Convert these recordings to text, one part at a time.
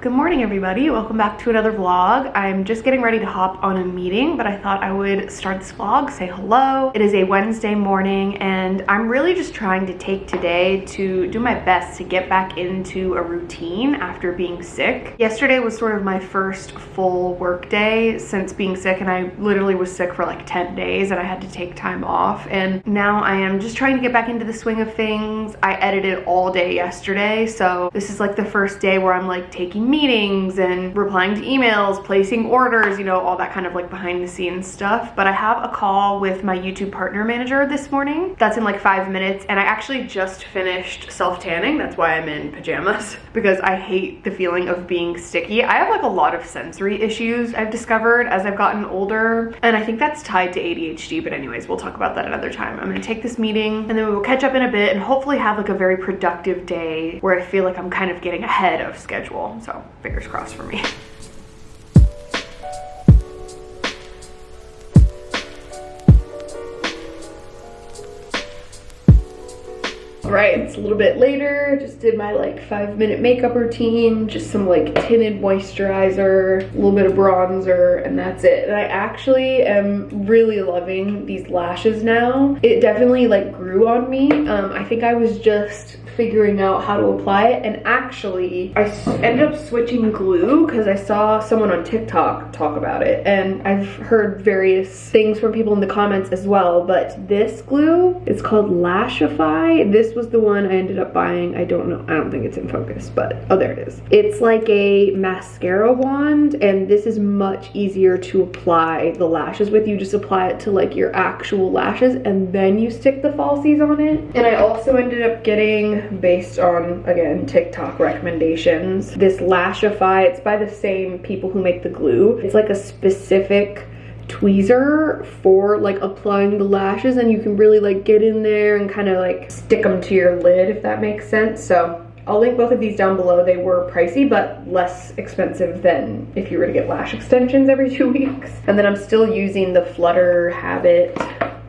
Good morning everybody, welcome back to another vlog. I'm just getting ready to hop on a meeting, but I thought I would start this vlog, say hello. It is a Wednesday morning and I'm really just trying to take today to do my best to get back into a routine after being sick. Yesterday was sort of my first full work day since being sick and I literally was sick for like 10 days and I had to take time off and now I am just trying to get back into the swing of things. I edited all day yesterday, so this is like the first day where I'm like taking meetings and replying to emails, placing orders, you know, all that kind of like behind the scenes stuff. But I have a call with my YouTube partner manager this morning. That's in like five minutes. And I actually just finished self-tanning. That's why I'm in pajamas because I hate the feeling of being sticky. I have like a lot of sensory issues I've discovered as I've gotten older. And I think that's tied to ADHD. But anyways, we'll talk about that another time. I'm gonna take this meeting and then we will catch up in a bit and hopefully have like a very productive day where I feel like I'm kind of getting ahead of schedule. So fingers crossed for me. All right, it's a little bit later. Just did my like five minute makeup routine, just some like tinted moisturizer, a little bit of bronzer, and that's it. And I actually am really loving these lashes now. It definitely like grew on me. Um, I think I was just figuring out how to apply it and actually I ended up switching glue because I saw someone on TikTok talk about it and I've heard various things from people in the comments as well but this glue is called Lashify. This was the one I ended up buying. I don't know I don't think it's in focus but oh there it is. It's like a mascara wand and this is much easier to apply the lashes with. You just apply it to like your actual lashes and then you stick the falsies on it. And I also ended up getting based on, again, TikTok recommendations. This Lashify, it's by the same people who make the glue. It's like a specific tweezer for like applying the lashes and you can really like get in there and kind of like stick them to your lid if that makes sense. So I'll link both of these down below. They were pricey, but less expensive than if you were to get lash extensions every two weeks. And then I'm still using the Flutter Habit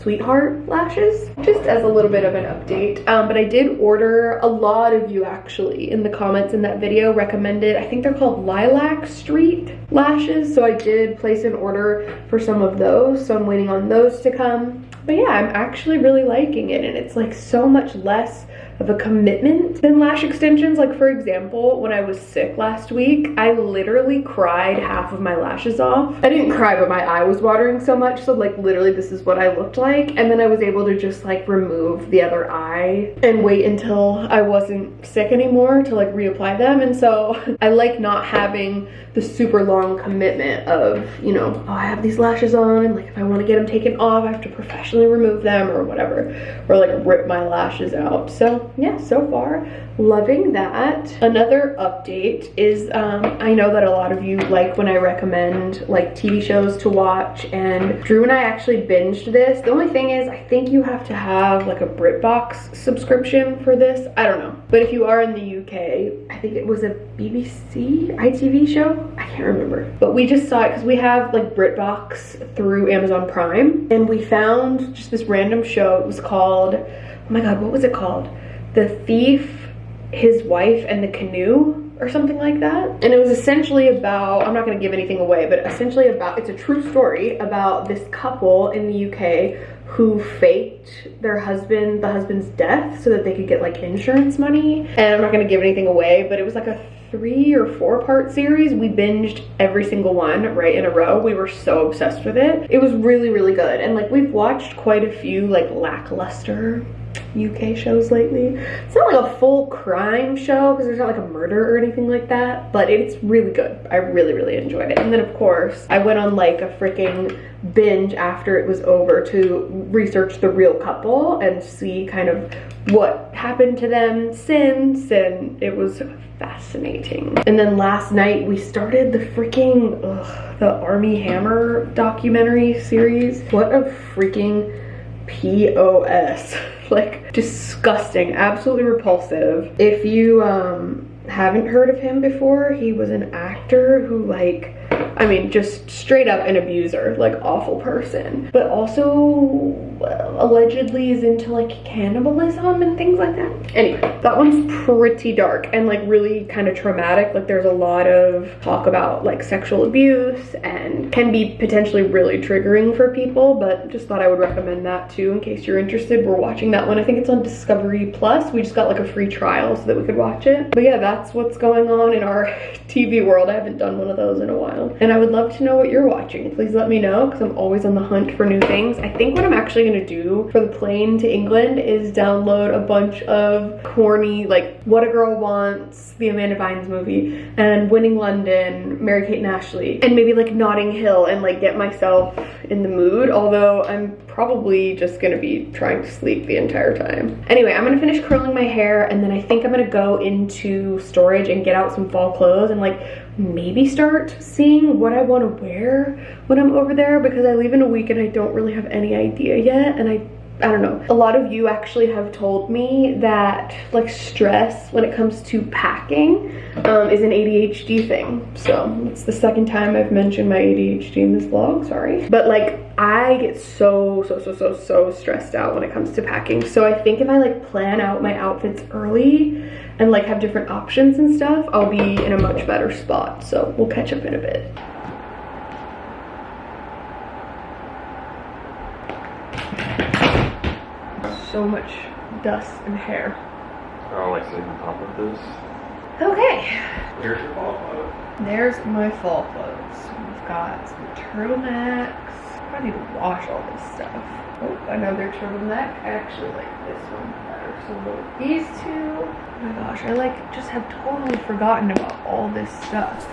sweetheart lashes just as a little bit of an update. Um, but i did order a lot of you actually in the comments in that video recommended i think they're called lilac street lashes. So i did place an order for some of those. So i'm waiting on those to come. But yeah i'm actually really liking it. And it's like so much less of a commitment than lash extensions. Like for example, when I was sick last week, I literally cried half of my lashes off. I didn't cry, but my eye was watering so much. So like literally this is what I looked like. And then I was able to just like remove the other eye and wait until I wasn't sick anymore to like reapply them. And so I like not having the super long commitment of, you know, oh, I have these lashes on and like if I want to get them taken off, I have to professionally remove them or whatever, or like rip my lashes out. So yeah, so far loving that. Another update is um, I know that a lot of you like when I recommend like TV shows to watch and Drew and I actually binged this. The only thing is I think you have to have like a BritBox subscription for this. I don't know. But if you are in the UK, I think it was a BBC ITV show. I can't remember. But we just saw it because we have like BritBox through Amazon Prime and we found just this random show. It was called, oh my God, what was it called? The thief, his wife, and the canoe or something like that. And it was essentially about, I'm not gonna give anything away, but essentially about, it's a true story about this couple in the UK who faked their husband, the husband's death so that they could get like insurance money. And I'm not gonna give anything away, but it was like a three or four part series. We binged every single one right in a row. We were so obsessed with it. It was really, really good. And like we've watched quite a few like lackluster UK shows lately. It's not like a full crime show because there's not like a murder or anything like that, but it's really good. I really, really enjoyed it. And then of course, I went on like a freaking binge after it was over to research the real couple and see kind of what happened to them since and it was fascinating. And then last night we started the freaking, ugh, the Armie Hammer documentary series. What a freaking POS. like disgusting, absolutely repulsive. If you um haven't heard of him before, he was an actor who like I mean, just straight up an abuser, like awful person, but also allegedly is into like cannibalism and things like that. Anyway, that one's pretty dark and like really kind of traumatic. Like there's a lot of talk about like sexual abuse and can be potentially really triggering for people, but just thought I would recommend that too in case you're interested. We're watching that one. I think it's on Discovery Plus. We just got like a free trial so that we could watch it. But yeah, that's what's going on in our TV world. I haven't done one of those in a while. And I would love to know what you're watching. Please let me know because I'm always on the hunt for new things. I think what I'm actually gonna do for the plane to England is download a bunch of corny, like What a Girl Wants, the Amanda Bynes movie, and Winning London, Mary-Kate and Ashley, and maybe like Notting Hill and like get myself in the mood, although I'm probably just gonna be trying to sleep the entire time. Anyway, I'm gonna finish curling my hair and then I think I'm gonna go into storage and get out some fall clothes and like maybe start seeing what I want to wear when I'm over there because I leave in a week and I don't really have any idea yet and I I don't know. A lot of you actually have told me that like stress when it comes to packing um, is an ADHD thing. So it's the second time I've mentioned my ADHD in this vlog, sorry. But like I get so, so, so, so, so stressed out when it comes to packing. So I think if I like plan out my outfits early and like have different options and stuff, I'll be in a much better spot. So we'll catch up in a bit. So much dust and hair. Oh, like sitting on top of this. Okay. Here's your fall clothes. There's my fall clothes. We've got some turtlenecks. I need to wash all this stuff. Oh, another turtleneck. I actually like this one better. So these two. Oh my gosh, I like just have totally forgotten about all this stuff.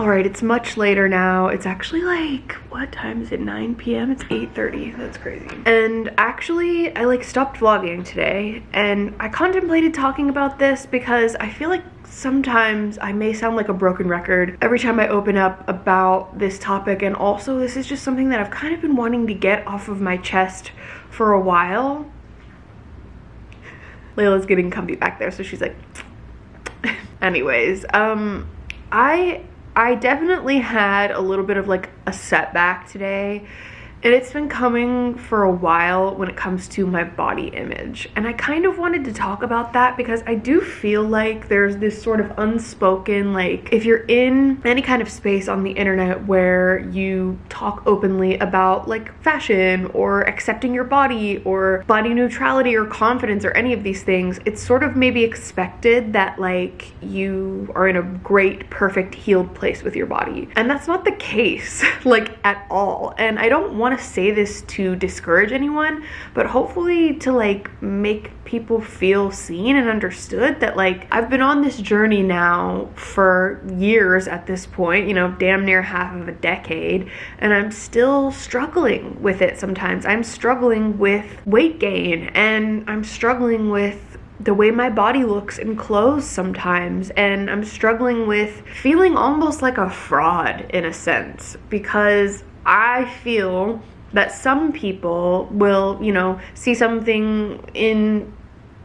All right, it's much later now. It's actually like, what time is it? 9 p.m.? It's 8.30. That's crazy. And actually, I like stopped vlogging today and I contemplated talking about this because I feel like sometimes I may sound like a broken record every time I open up about this topic. And also, this is just something that I've kind of been wanting to get off of my chest for a while. Layla's getting comfy back there, so she's like, anyways, um, I I definitely had a little bit of like a setback today and it's been coming for a while when it comes to my body image. And I kind of wanted to talk about that because I do feel like there's this sort of unspoken, like, if you're in any kind of space on the internet where you talk openly about like fashion or accepting your body or body neutrality or confidence or any of these things, it's sort of maybe expected that like you are in a great, perfect, healed place with your body. And that's not the case, like, at all. And I don't want to say this to discourage anyone, but hopefully to like make people feel seen and understood that like I've been on this journey now for years at this point, you know, damn near half of a decade, and I'm still struggling with it sometimes. I'm struggling with weight gain and I'm struggling with the way my body looks in clothes sometimes and I'm struggling with feeling almost like a fraud in a sense because I feel that some people will, you know, see something in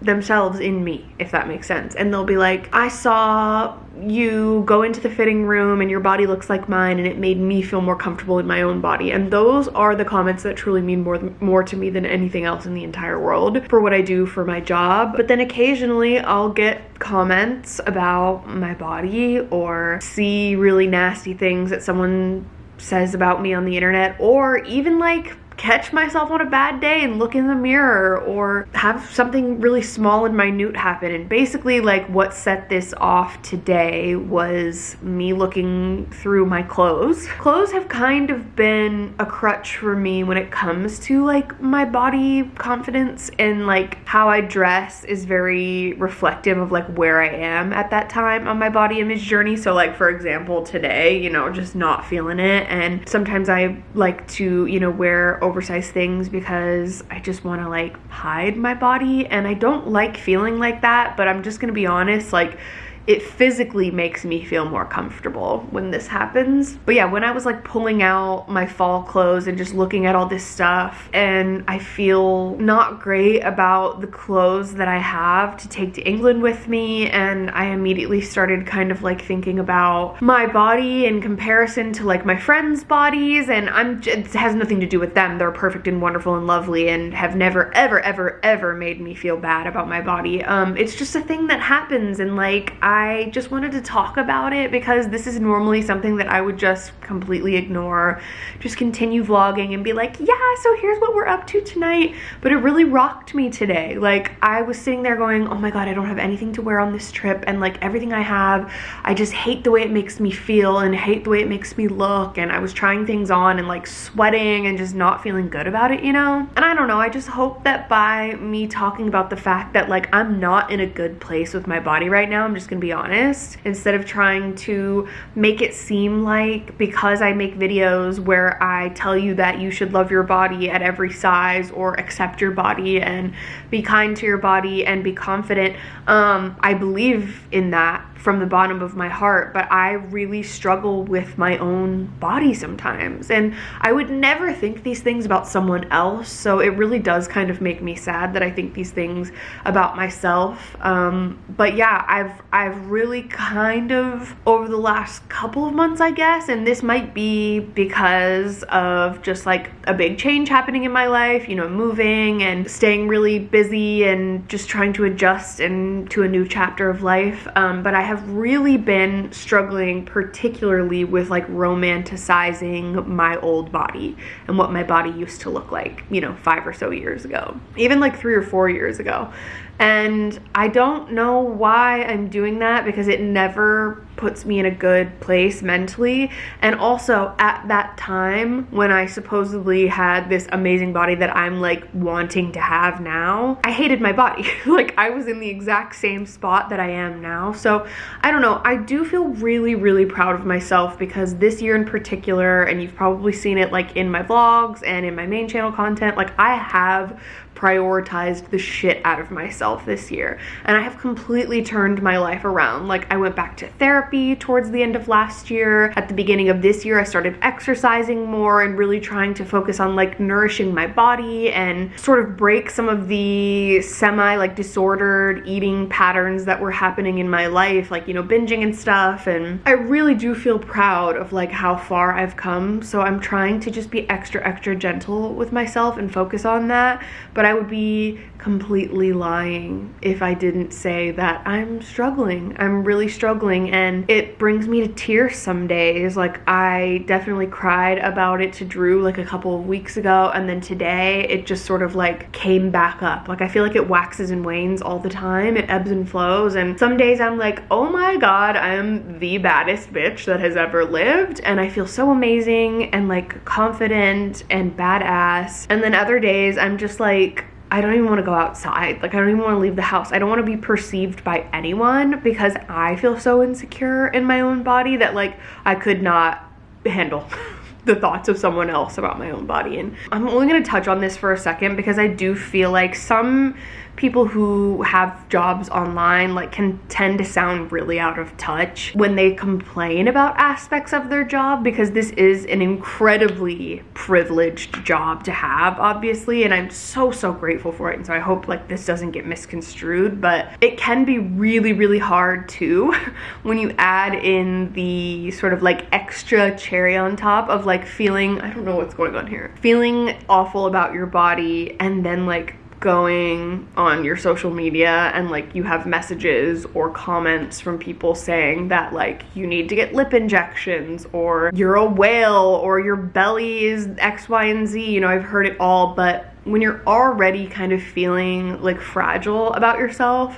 themselves in me, if that makes sense. And they'll be like, I saw you go into the fitting room and your body looks like mine and it made me feel more comfortable in my own body. And those are the comments that truly mean more more to me than anything else in the entire world for what I do for my job. But then occasionally I'll get comments about my body or see really nasty things that someone says about me on the internet or even like catch myself on a bad day and look in the mirror or have something really small and minute happen. And basically, like, what set this off today was me looking through my clothes. Clothes have kind of been a crutch for me when it comes to like my body confidence and like how I dress is very reflective of like where I am at that time on my body image journey. So, like, for example, today, you know, just not feeling it. And sometimes I like to, you know, wear oversized things because I just want to like hide my body and I don't like feeling like that, but I'm just going to be honest like it physically makes me feel more comfortable when this happens. But yeah, when I was like pulling out my fall clothes and just looking at all this stuff, and I feel not great about the clothes that I have to take to England with me, and I immediately started kind of like thinking about my body in comparison to like my friends' bodies, and I'm it has nothing to do with them. They're perfect and wonderful and lovely and have never ever ever ever made me feel bad about my body. Um it's just a thing that happens and like I I just wanted to talk about it because this is normally something that I would just completely ignore, just continue vlogging and be like, yeah, so here's what we're up to tonight. But it really rocked me today. Like I was sitting there going, oh my God, I don't have anything to wear on this trip. And like everything I have, I just hate the way it makes me feel and hate the way it makes me look. And I was trying things on and like sweating and just not feeling good about it, you know? And I don't know, I just hope that by me talking about the fact that like I'm not in a good place with my body right now, I'm just gonna be honest, instead of trying to make it seem like because I make videos where I tell you that you should love your body at every size or accept your body and be kind to your body and be confident, um, I believe in that from the bottom of my heart, but I really struggle with my own body sometimes. And I would never think these things about someone else. So it really does kind of make me sad that I think these things about myself. Um, but yeah, I've I've really kind of over the last couple of months, I guess, and this might be because of just like a big change happening in my life, you know, moving and staying really busy and just trying to adjust and to a new chapter of life. Um, but I have have really been struggling particularly with like romanticizing my old body and what my body used to look like, you know, five or so years ago, even like three or four years ago. And I don't know why I'm doing that because it never puts me in a good place mentally. And also at that time when I supposedly had this amazing body that I'm like wanting to have now, I hated my body. like I was in the exact same spot that I am now. So I don't know. I do feel really, really proud of myself because this year in particular, and you've probably seen it like in my vlogs and in my main channel content, like I have prioritized the shit out of myself this year. And I have completely turned my life around. Like I went back to therapy towards the end of last year. At the beginning of this year, I started exercising more and really trying to focus on like nourishing my body and sort of break some of the semi like disordered eating patterns that were happening in my life, like, you know, binging and stuff. And I really do feel proud of like how far I've come. So I'm trying to just be extra, extra gentle with myself and focus on that. But but I would be completely lying if I didn't say that I'm struggling. I'm really struggling and it brings me to tears some days. Like I definitely cried about it to Drew like a couple of weeks ago and then today it just sort of like came back up. Like I feel like it waxes and wanes all the time. It ebbs and flows and some days I'm like, oh my god, I'm the baddest bitch that has ever lived and I feel so amazing and like confident and badass. And then other days I'm just like I don't even want to go outside. Like, I don't even want to leave the house. I don't want to be perceived by anyone because I feel so insecure in my own body that, like, I could not handle the thoughts of someone else about my own body. And I'm only going to touch on this for a second because I do feel like some people who have jobs online like can tend to sound really out of touch when they complain about aspects of their job because this is an incredibly privileged job to have obviously and I'm so so grateful for it and so I hope like this doesn't get misconstrued but it can be really really hard too when you add in the sort of like extra cherry on top of like feeling I don't know what's going on here feeling awful about your body and then like going on your social media and like you have messages or comments from people saying that like you need to get lip injections or you're a whale or your belly is X, Y, and Z. You know, I've heard it all, but when you're already kind of feeling like fragile about yourself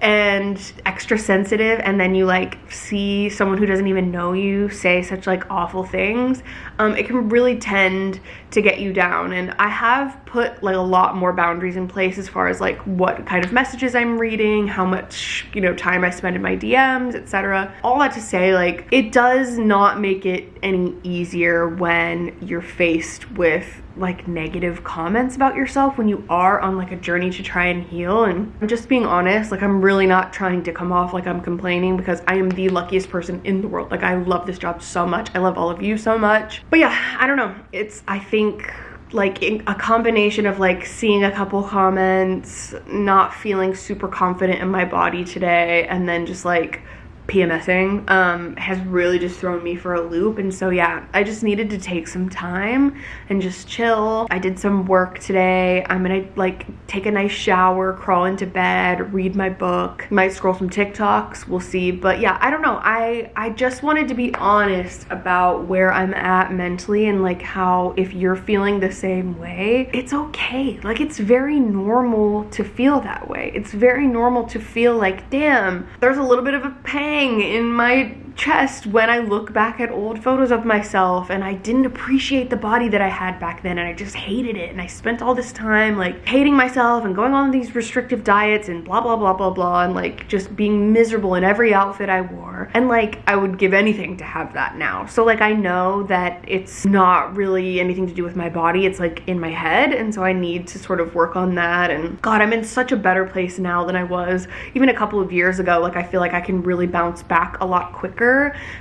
and extra sensitive and then you like see someone who doesn't even know you say such like awful things um, it can really tend to get you down. And i have put like a lot more boundaries in place as far as like what kind of messages i'm reading how much you know time i spend in my dms etc all that to say like it does not make it any easier when you're faced with like negative comments about yourself when you are on like a journey to try and heal. And I'm just being honest like I'm really not trying to come off like I'm complaining because I am the luckiest person in the world. Like I love this job so much. I love all of you so much but yeah I don't know. It's I think like a combination of like seeing a couple comments not feeling super confident in my body today and then just like PMSing um, has really just thrown me for a loop. And so, yeah, I just needed to take some time and just chill. I did some work today. I'm gonna like take a nice shower, crawl into bed, read my book, might scroll some TikToks, we'll see. But yeah, I don't know. I, I just wanted to be honest about where I'm at mentally and like how if you're feeling the same way, it's okay. Like, it's very normal to feel that way. It's very normal to feel like, damn, there's a little bit of a pain in my chest when I look back at old photos of myself and I didn't appreciate the body that I had back then and I just hated it and I spent all this time like hating myself and going on these restrictive diets and blah blah blah blah blah and like just being miserable in every outfit I wore. And like I would give anything to have that now. So like I know that it's not really anything to do with my body it's like in my head and so I need to sort of work on that and god I'm in such a better place now than I was even a couple of years ago. Like I feel like I can really bounce back a lot quicker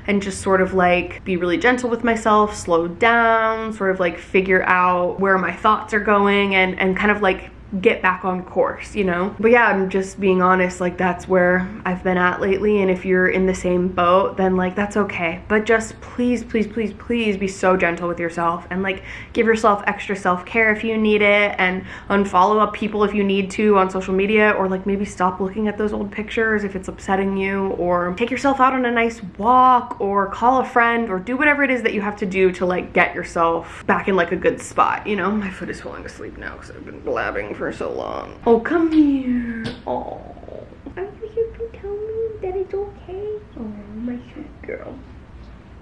and just sort of like be really gentle with myself, slow down, sort of like figure out where my thoughts are going and, and kind of like get back on course, you know? But yeah, I'm just being honest, like that's where I've been at lately. And if you're in the same boat, then like that's okay. But just please, please, please, please be so gentle with yourself and like give yourself extra self care if you need it and unfollow up people if you need to on social media or like maybe stop looking at those old pictures if it's upsetting you or take yourself out on a nice walk or call a friend or do whatever it is that you have to do to like get yourself back in like a good spot, you know? My foot is falling asleep now because I've been blabbing for so long. Oh, come here. Oh, are you here to tell me that it's okay? Oh, my sweet girl.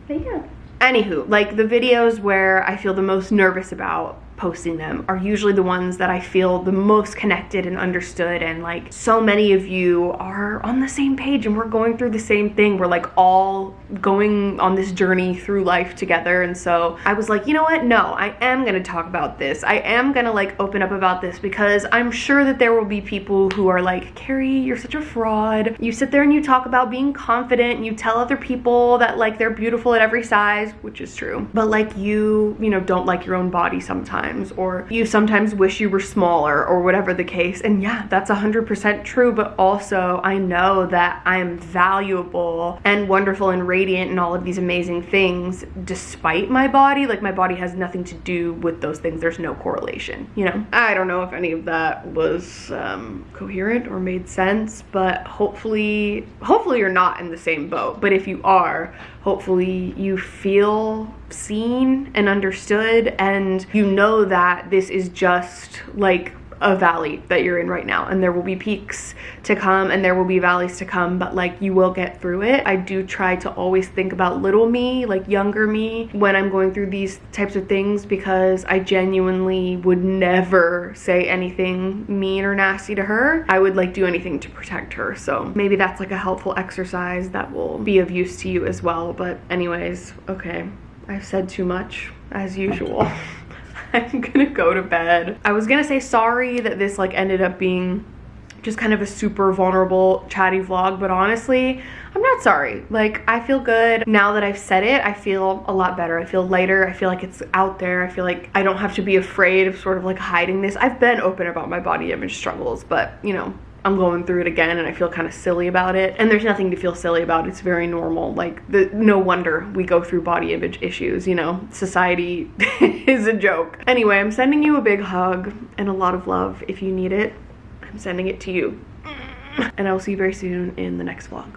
Yeah. Anywho, like the videos where I feel the most nervous about posting them are usually the ones that I feel the most connected and understood. And like so many of you are on the same page and we're going through the same thing. We're like all going on this journey through life together. And so I was like you know what? No I am gonna talk about this. I am gonna like open up about this because I'm sure that there will be people who are like Carrie you're such a fraud. You sit there and you talk about being confident. And you tell other people that like they're beautiful at every size which is true. But like you you know don't like your own body sometimes or you sometimes wish you were smaller or whatever the case. And yeah that's 100% true but also I know that I am valuable and wonderful and radiant and all of these amazing things despite my body. Like my body has nothing to do with those things. There's no correlation you know? I don't know if any of that was um, coherent or made sense but hopefully hopefully you're not in the same boat. But if you are hopefully you feel seen and understood and you know that this is just like a valley that you're in right now and there will be peaks to come and there will be valleys to come but like you will get through it. I do try to always think about little me like younger me when i'm going through these types of things because i genuinely would never say anything mean or nasty to her. I would like do anything to protect her so maybe that's like a helpful exercise that will be of use to you as well but anyways okay. I've said too much as usual I'm gonna go to bed. I was gonna say sorry that this like ended up being just kind of a super vulnerable chatty vlog but honestly i'm not sorry. Like i feel good. Now that i've said it i feel a lot better. I feel lighter. I feel like it's out there. I feel like i don't have to be afraid of sort of like hiding this. I've been open about my body image struggles but you know I'm going through it again and I feel kind of silly about it. And there's nothing to feel silly about. It's very normal. Like the no wonder we go through body image issues, you know. Society is a joke. Anyway, I'm sending you a big hug and a lot of love if you need it. I'm sending it to you. And I will see you very soon in the next vlog.